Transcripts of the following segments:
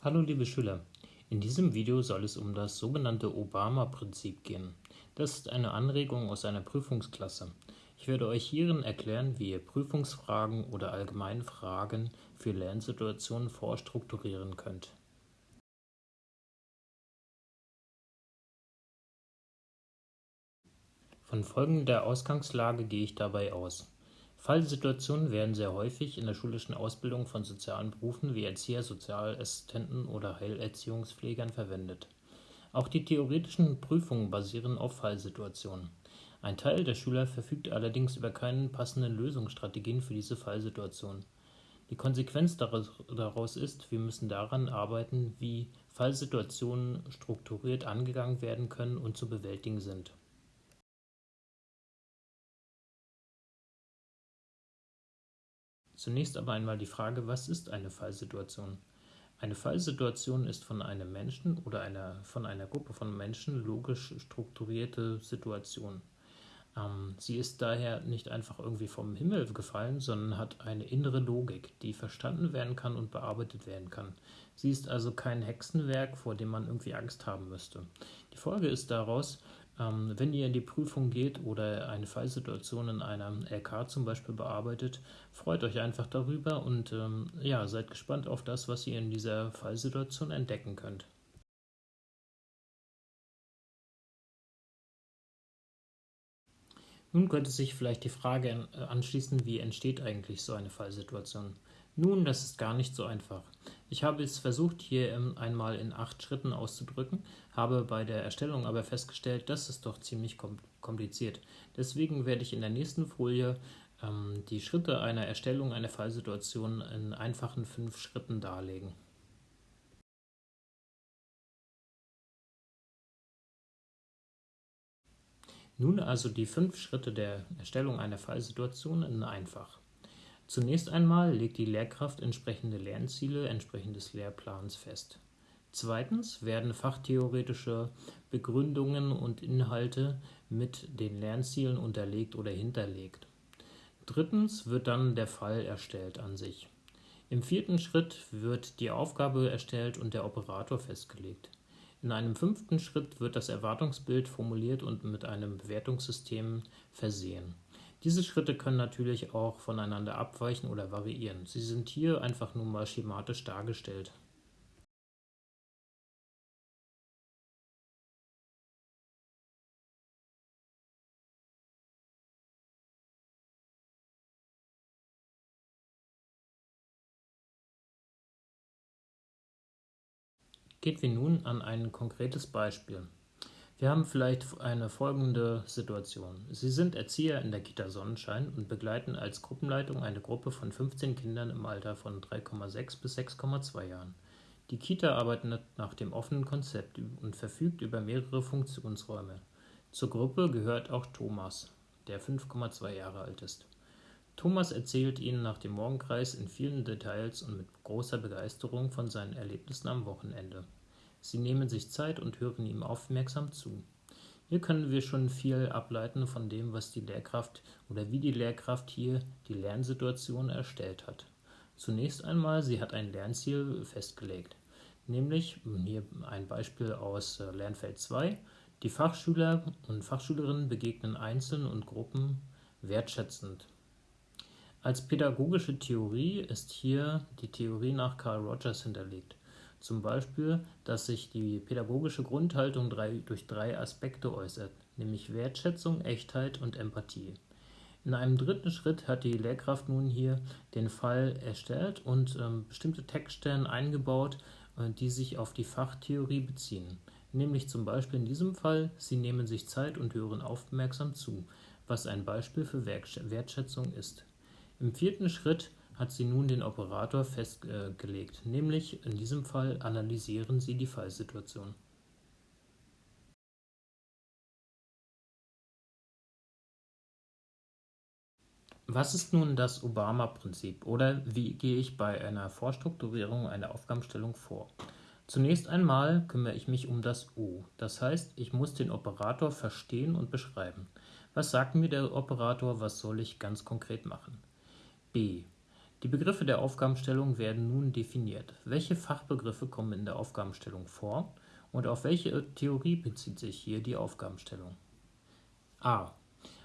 Hallo liebe Schüler, in diesem Video soll es um das sogenannte Obama-Prinzip gehen. Das ist eine Anregung aus einer Prüfungsklasse. Ich werde euch hierin erklären, wie ihr Prüfungsfragen oder allgemeine Fragen für Lernsituationen vorstrukturieren könnt. Von folgender Ausgangslage gehe ich dabei aus. Fallsituationen werden sehr häufig in der schulischen Ausbildung von sozialen Berufen wie Erzieher, Sozialassistenten oder Heilerziehungspflegern verwendet. Auch die theoretischen Prüfungen basieren auf Fallsituationen. Ein Teil der Schüler verfügt allerdings über keine passenden Lösungsstrategien für diese Fallsituation. Die Konsequenz daraus ist, wir müssen daran arbeiten, wie Fallsituationen strukturiert angegangen werden können und zu bewältigen sind. Zunächst aber einmal die Frage, was ist eine Fallsituation? Eine Fallsituation ist von einem Menschen oder einer, von einer Gruppe von Menschen logisch strukturierte Situation. Ähm, sie ist daher nicht einfach irgendwie vom Himmel gefallen, sondern hat eine innere Logik, die verstanden werden kann und bearbeitet werden kann. Sie ist also kein Hexenwerk, vor dem man irgendwie Angst haben müsste. Die Folge ist daraus, wenn ihr in die Prüfung geht oder eine Fallsituation in einer LK zum Beispiel bearbeitet, freut euch einfach darüber und ähm, ja, seid gespannt auf das, was ihr in dieser Fallsituation entdecken könnt. Nun könnte sich vielleicht die Frage äh, anschließen, wie entsteht eigentlich so eine Fallsituation? Nun, das ist gar nicht so einfach. Ich habe es versucht, hier ähm, einmal in acht Schritten auszudrücken, habe bei der Erstellung aber festgestellt, das ist doch ziemlich kompliziert. Deswegen werde ich in der nächsten Folie ähm, die Schritte einer Erstellung einer Fallsituation in einfachen fünf Schritten darlegen. Nun also die fünf Schritte der Erstellung einer Fallsituation in einfach. Zunächst einmal legt die Lehrkraft entsprechende Lernziele entsprechend des Lehrplans fest. Zweitens werden fachtheoretische Begründungen und Inhalte mit den Lernzielen unterlegt oder hinterlegt. Drittens wird dann der Fall erstellt an sich. Im vierten Schritt wird die Aufgabe erstellt und der Operator festgelegt. In einem fünften Schritt wird das Erwartungsbild formuliert und mit einem Bewertungssystem versehen. Diese Schritte können natürlich auch voneinander abweichen oder variieren. Sie sind hier einfach nur mal schematisch dargestellt. Gehen wir nun an ein konkretes Beispiel. Wir haben vielleicht eine folgende Situation. Sie sind Erzieher in der Kita Sonnenschein und begleiten als Gruppenleitung eine Gruppe von 15 Kindern im Alter von 3,6 bis 6,2 Jahren. Die Kita arbeitet nach dem offenen Konzept und verfügt über mehrere Funktionsräume. Zur Gruppe gehört auch Thomas, der 5,2 Jahre alt ist. Thomas erzählt Ihnen nach dem Morgenkreis in vielen Details und mit großer Begeisterung von seinen Erlebnissen am Wochenende. Sie nehmen sich Zeit und hören ihm aufmerksam zu. Hier können wir schon viel ableiten von dem, was die Lehrkraft oder wie die Lehrkraft hier die Lernsituation erstellt hat. Zunächst einmal, sie hat ein Lernziel festgelegt, nämlich, hier ein Beispiel aus äh, Lernfeld 2, die Fachschüler und Fachschülerinnen begegnen einzeln und Gruppen wertschätzend. Als pädagogische Theorie ist hier die Theorie nach Carl Rogers hinterlegt. Zum Beispiel, dass sich die pädagogische Grundhaltung durch drei Aspekte äußert, nämlich Wertschätzung, Echtheit und Empathie. In einem dritten Schritt hat die Lehrkraft nun hier den Fall erstellt und ähm, bestimmte Textstellen eingebaut, äh, die sich auf die Fachtheorie beziehen. Nämlich zum Beispiel in diesem Fall, Sie nehmen sich Zeit und hören aufmerksam zu, was ein Beispiel für Wertschätzung ist. Im vierten Schritt hat sie nun den Operator festgelegt, nämlich in diesem Fall analysieren Sie die Fallsituation. Was ist nun das Obama-Prinzip oder wie gehe ich bei einer Vorstrukturierung einer Aufgabenstellung vor? Zunächst einmal kümmere ich mich um das O, das heißt, ich muss den Operator verstehen und beschreiben. Was sagt mir der Operator, was soll ich ganz konkret machen? B. Die Begriffe der Aufgabenstellung werden nun definiert. Welche Fachbegriffe kommen in der Aufgabenstellung vor und auf welche Theorie bezieht sich hier die Aufgabenstellung? a.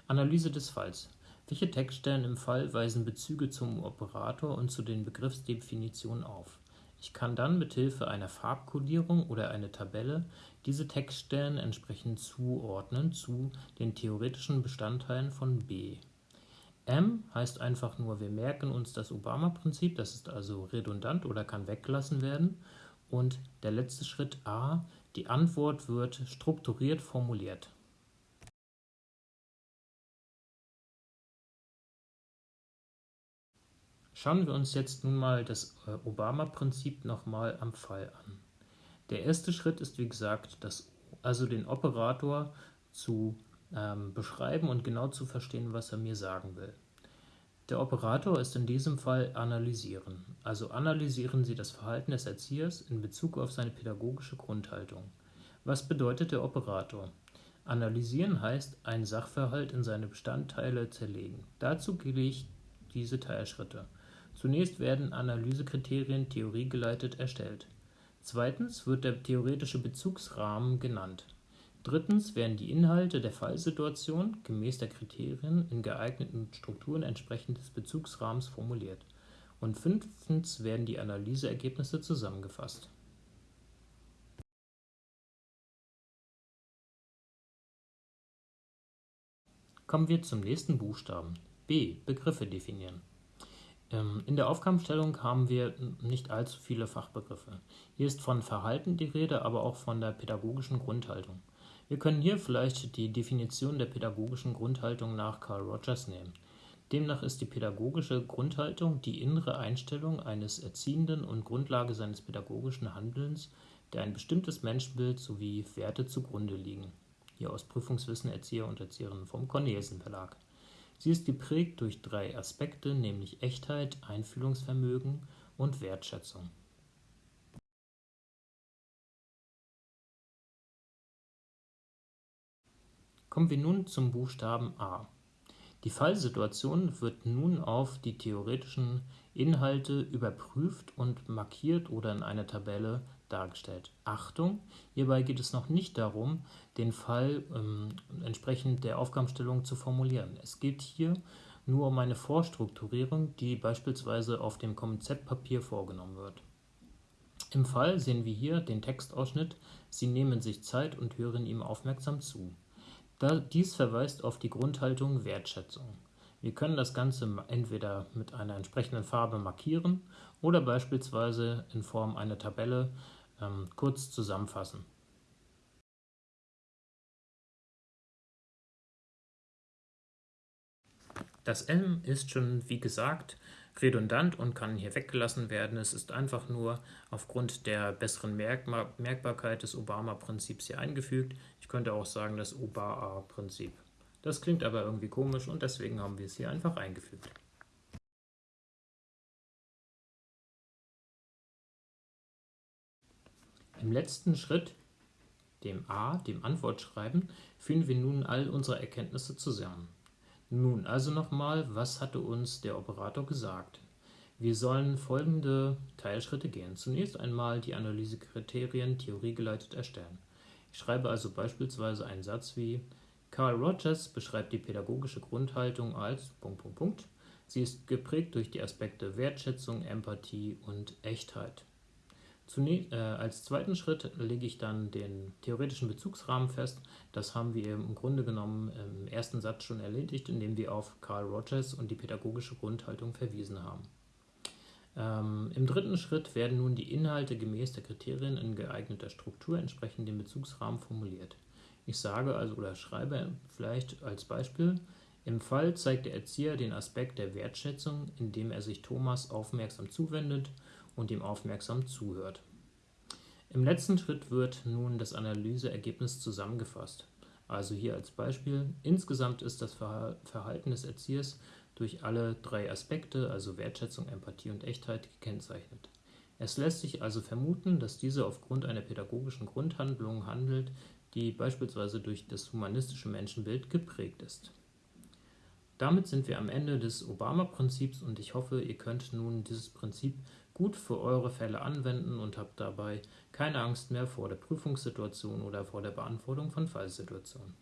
Analyse des Falls. Welche Textstellen im Fall weisen Bezüge zum Operator und zu den Begriffsdefinitionen auf? Ich kann dann mithilfe einer Farbkodierung oder einer Tabelle diese Textstellen entsprechend zuordnen zu den theoretischen Bestandteilen von B. M heißt einfach nur, wir merken uns das Obama-Prinzip, das ist also redundant oder kann weggelassen werden. Und der letzte Schritt A, die Antwort wird strukturiert formuliert. Schauen wir uns jetzt nun mal das äh, Obama-Prinzip nochmal am Fall an. Der erste Schritt ist wie gesagt, das, also den Operator zu ähm, beschreiben und genau zu verstehen, was er mir sagen will. Der Operator ist in diesem Fall analysieren. Also analysieren Sie das Verhalten des Erziehers in Bezug auf seine pädagogische Grundhaltung. Was bedeutet der Operator? Analysieren heißt, einen Sachverhalt in seine Bestandteile zerlegen. Dazu gehe ich diese Teilschritte. Zunächst werden Analysekriterien theoriegeleitet erstellt. Zweitens wird der theoretische Bezugsrahmen genannt. Drittens werden die Inhalte der Fallsituation gemäß der Kriterien in geeigneten Strukturen entsprechend des Bezugsrahmens formuliert. Und fünftens werden die Analyseergebnisse zusammengefasst. Kommen wir zum nächsten Buchstaben. B. Begriffe definieren. Ähm, in der Aufgabenstellung haben wir nicht allzu viele Fachbegriffe. Hier ist von Verhalten die Rede, aber auch von der pädagogischen Grundhaltung. Wir können hier vielleicht die Definition der pädagogischen Grundhaltung nach Carl Rogers nehmen. Demnach ist die pädagogische Grundhaltung die innere Einstellung eines Erziehenden und Grundlage seines pädagogischen Handelns, der ein bestimmtes Menschenbild sowie Werte zugrunde liegen. Hier aus Prüfungswissen Erzieher und Erzieherinnen vom Cornelsen Verlag. Sie ist geprägt durch drei Aspekte, nämlich Echtheit, Einfühlungsvermögen und Wertschätzung. Kommen wir nun zum Buchstaben A. Die Fallsituation wird nun auf die theoretischen Inhalte überprüft und markiert oder in einer Tabelle dargestellt. Achtung, hierbei geht es noch nicht darum, den Fall ähm, entsprechend der Aufgabenstellung zu formulieren. Es geht hier nur um eine Vorstrukturierung, die beispielsweise auf dem Konzeptpapier vorgenommen wird. Im Fall sehen wir hier den Textausschnitt, Sie nehmen sich Zeit und hören ihm aufmerksam zu. Dies verweist auf die Grundhaltung Wertschätzung. Wir können das Ganze entweder mit einer entsprechenden Farbe markieren oder beispielsweise in Form einer Tabelle ähm, kurz zusammenfassen. Das M ist schon, wie gesagt, redundant und kann hier weggelassen werden. Es ist einfach nur aufgrund der besseren Merkbarkeit des Obama-Prinzips hier eingefügt. Ich könnte auch sagen das OBA-Prinzip. Das klingt aber irgendwie komisch und deswegen haben wir es hier einfach eingefügt. Im letzten Schritt, dem A, dem Antwortschreiben, führen wir nun all unsere Erkenntnisse zusammen. Nun also nochmal, was hatte uns der Operator gesagt? Wir sollen folgende Teilschritte gehen. Zunächst einmal die Analysekriterien theoriegeleitet erstellen. Ich schreibe also beispielsweise einen Satz wie Carl Rogers beschreibt die pädagogische Grundhaltung als. Sie ist geprägt durch die Aspekte Wertschätzung, Empathie und Echtheit. Zunächst, äh, als zweiten Schritt lege ich dann den theoretischen Bezugsrahmen fest. Das haben wir im Grunde genommen im ersten Satz schon erledigt, indem wir auf Carl Rogers und die pädagogische Grundhaltung verwiesen haben. Ähm, Im dritten Schritt werden nun die Inhalte gemäß der Kriterien in geeigneter Struktur entsprechend dem Bezugsrahmen formuliert. Ich sage also oder schreibe vielleicht als Beispiel, im Fall zeigt der Erzieher den Aspekt der Wertschätzung, indem er sich Thomas aufmerksam zuwendet und ihm aufmerksam zuhört. Im letzten Schritt wird nun das Analyseergebnis zusammengefasst. Also hier als Beispiel, insgesamt ist das Verhalten des Erziehers durch alle drei Aspekte, also Wertschätzung, Empathie und Echtheit, gekennzeichnet. Es lässt sich also vermuten, dass diese aufgrund einer pädagogischen Grundhandlung handelt, die beispielsweise durch das humanistische Menschenbild geprägt ist. Damit sind wir am Ende des Obama-Prinzips und ich hoffe, ihr könnt nun dieses Prinzip gut für eure Fälle anwenden und habt dabei keine Angst mehr vor der Prüfungssituation oder vor der Beantwortung von Fallsituationen.